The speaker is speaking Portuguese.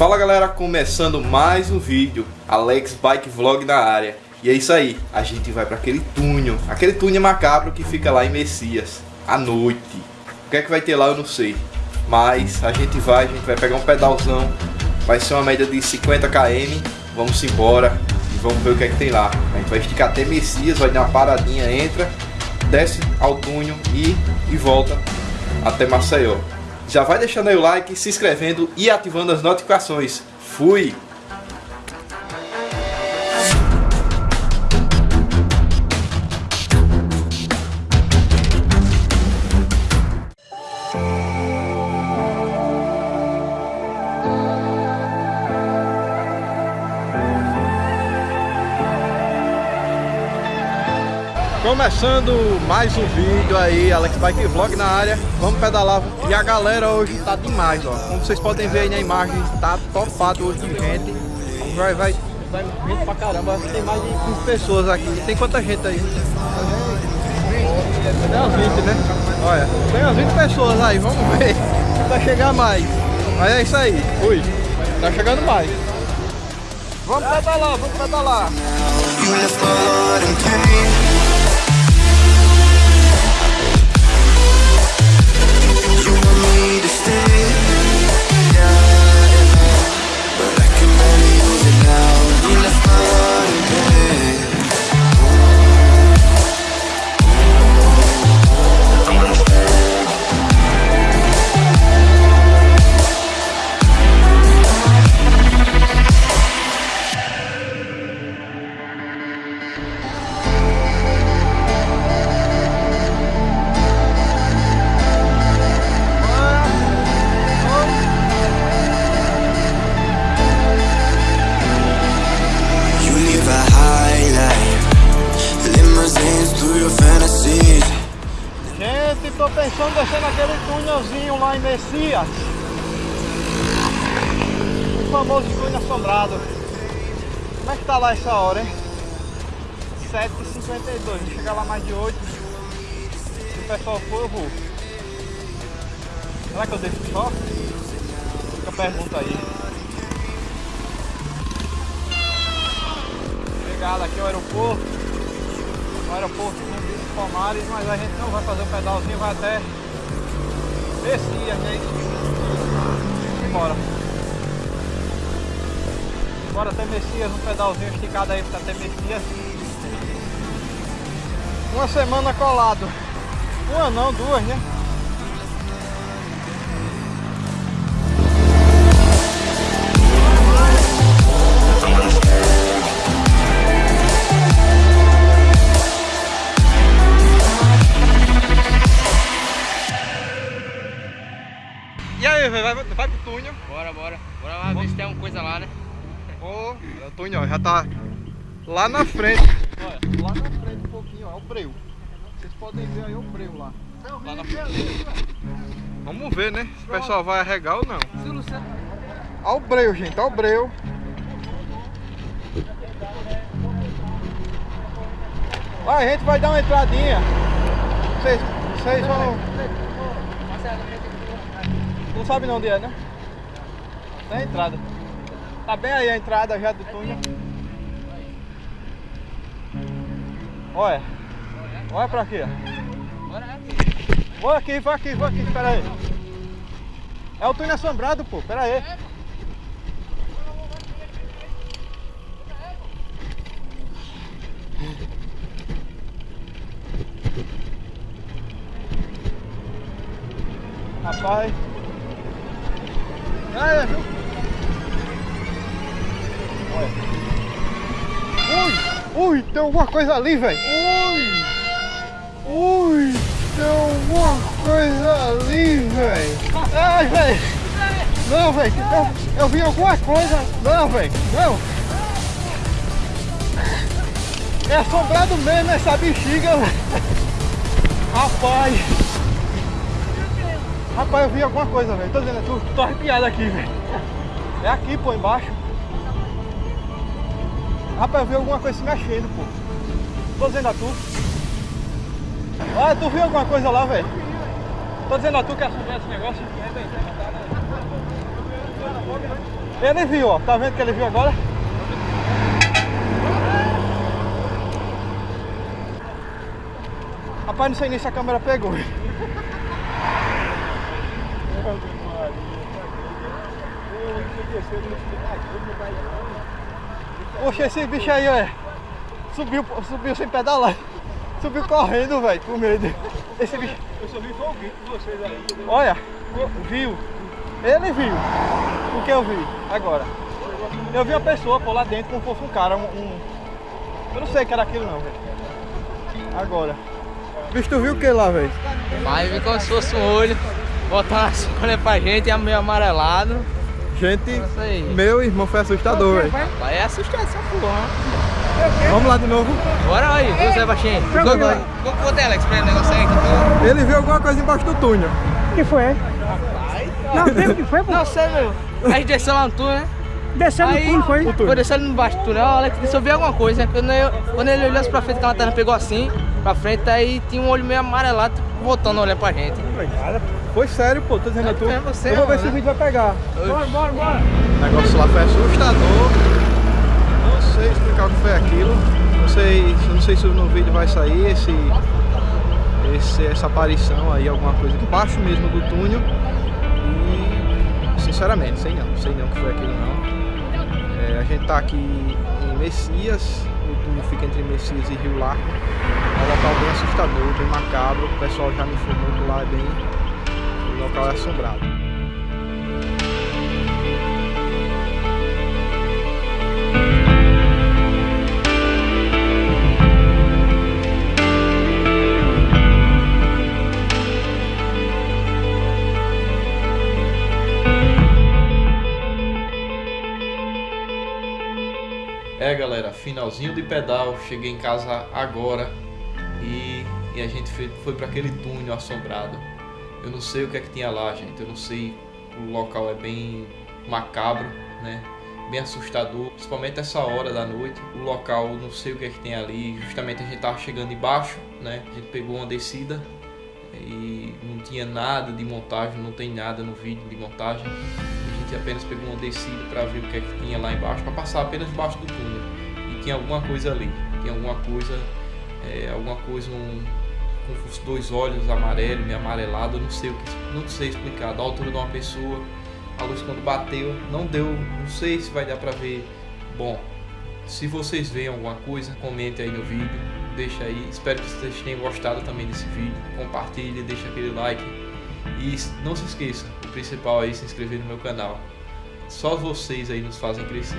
Fala galera, começando mais um vídeo, Alex Bike Vlog na área. E é isso aí, a gente vai para aquele túnel, aquele túnel macabro que fica lá em Messias, à noite. O que é que vai ter lá eu não sei, mas a gente vai, a gente vai pegar um pedalzão, vai ser uma média de 50 km, vamos embora e vamos ver o que é que tem lá. A gente vai esticar até Messias, vai dar uma paradinha, entra, desce ao túnel e, e volta até Maceió. Já vai deixando aí o like, se inscrevendo e ativando as notificações. Fui! Começando mais um vídeo aí, Alex Bike Vlog na área. Vamos pedalar. E a galera hoje tá demais, ó. Como vocês podem ver aí na imagem, tá topado hoje de gente. Vai, vai, vai gente pra caramba Tem mais de 15 pessoas aqui. Tem quanta gente aí? Tem umas 20, né? Olha, tem umas 20 pessoas aí, vamos ver Vai chegar mais. Mas é isso aí, fui Tá chegando mais. Vamos pedalar, vamos pedalar pensando em descer naquele túnelzinho lá em Messias. O famoso túnel assombrado. Como é que tá lá essa hora, hein? 7h52, vou chegar lá mais de 8 Se o pessoal for, eu vou. Será que eu deixo só? Fica a pergunta aí. Chegada aqui ao aeroporto. O aeroporto Palmares, mas a gente não vai fazer o pedalzinho, vai até Messias, né? Embora. Bora até Messias, um pedalzinho esticado aí para até Messias. Uma semana colado. Uma não, duas, né? Vai, vai, vai pro túnel. Bora, bora. Bora lá ver se tem alguma coisa lá, né? Ô, oh, o túnel ó, já tá lá na frente. Olha, lá na frente um pouquinho, ó, é o breu. Vocês podem ver aí o breu lá. lá na frente. Vamos ver, né? Se o pessoal vai arregar ou não. Olha o breu, gente, olha o breu. Vai, a gente vai dar uma entradinha. Vocês, vocês vão... Não sabe não onde é, né? Tem a entrada. Tá bem aí a entrada já do túnel. Olha. Olha pra aqui, ó. Vou aqui, vou aqui, vou aqui, espera aí. É o túnel assombrado, pô, espera aí. Rapaz. É, viu? Olha. Ui, ui, tem alguma coisa ali, velho. Ui, ui, tem alguma coisa ali, velho. Ai, velho. Não, velho, eu, eu vi alguma coisa. Não, velho, não. É assombrado mesmo essa bexiga, velho. Rapaz. Rapaz, eu vi alguma coisa, velho. Tô dizendo, é tu, tô arrepiado aqui, velho. É aqui, pô, embaixo. Rapaz, eu vi alguma coisa se mexendo, pô. Tô dizendo a tu. Olha, tu viu alguma coisa lá, velho? Tô dizendo a tu que assombra esse negócio. Ele viu, ó. Tá vendo que ele viu agora? Rapaz, não sei nem se a câmera pegou. Poxa, esse bicho aí, ó. Subiu, subiu sem pedalar. Subiu correndo, velho, com medo. Esse bicho. Eu só vi o vídeo de vocês aí. Olha, viu? Ele viu. O que eu vi agora? Eu vi uma pessoa por lá dentro como fosse um cara, um. um- Eu não sei o que era aquilo não, velho. Agora. Bicho, tu viu o que lá, velho? Vai ver como se fosse um olho. Botar uma escolha pra gente, é meio amarelado. Gente, aí. meu irmão foi assustador, velho. Vai é assustado essa porra. Vamos lá de novo. Bora aí, viu, Zé Baixinho? Vamos lá. Vou botar Alex pra ele negócio aí. que Ele viu alguma coisa embaixo do túnel. que foi? Não, viu o que foi, pô? Não sei, meu. A gente desceu lá no túnel, né? Desceu no túnel, foi? Foi descendo embaixo do túnel, o Alex disse eu vi alguma coisa. Quando, eu, quando ele olhou assim pra frente, que a lanterna pegou assim, pra frente, aí tinha um olho meio amarelado, voltando a olhar pra gente. Foi sério, pô, tô dizendo a tu. É você, Eu vou ver se o vídeo vai pegar. Bora, bora, bora. O negócio lá foi assustador. Não sei explicar o que foi aquilo. Não sei, não sei se no vídeo vai sair esse, esse, essa aparição aí, alguma coisa embaixo mesmo do túnel. E sinceramente, sei não, sei não o que foi aquilo não. É, a gente tá aqui em Messias, o túnel fica entre Messias e Rio Largo. É um local bem assustador, bem macabro. O pessoal já me informou que lá é bem. Local é assombrado. É galera, finalzinho de pedal, cheguei em casa agora e, e a gente foi, foi para aquele túnel assombrado. Eu não sei o que é que tinha lá, gente. Eu não sei, o local é bem macabro, né? Bem assustador, principalmente essa hora da noite. O local, não sei o que é que tem ali. Justamente a gente tava chegando embaixo, né? A gente pegou uma descida e não tinha nada de montagem, não tem nada no vídeo de montagem. A gente apenas pegou uma descida para ver o que é que tinha lá embaixo, para passar apenas debaixo do túnel. E tinha alguma coisa ali, tinha alguma coisa, é, alguma coisa um, com os dois olhos amarelos, meio amarelado, eu não sei o que, não sei explicar, da altura de uma pessoa, a luz quando bateu, não deu, não sei se vai dar para ver. Bom, se vocês veem alguma coisa, comente aí no vídeo, deixa aí. Espero que vocês tenham gostado também desse vídeo. Compartilhe, deixa aquele like. E não se esqueça, o principal aí é se inscrever no meu canal. Só vocês aí nos fazem crescer.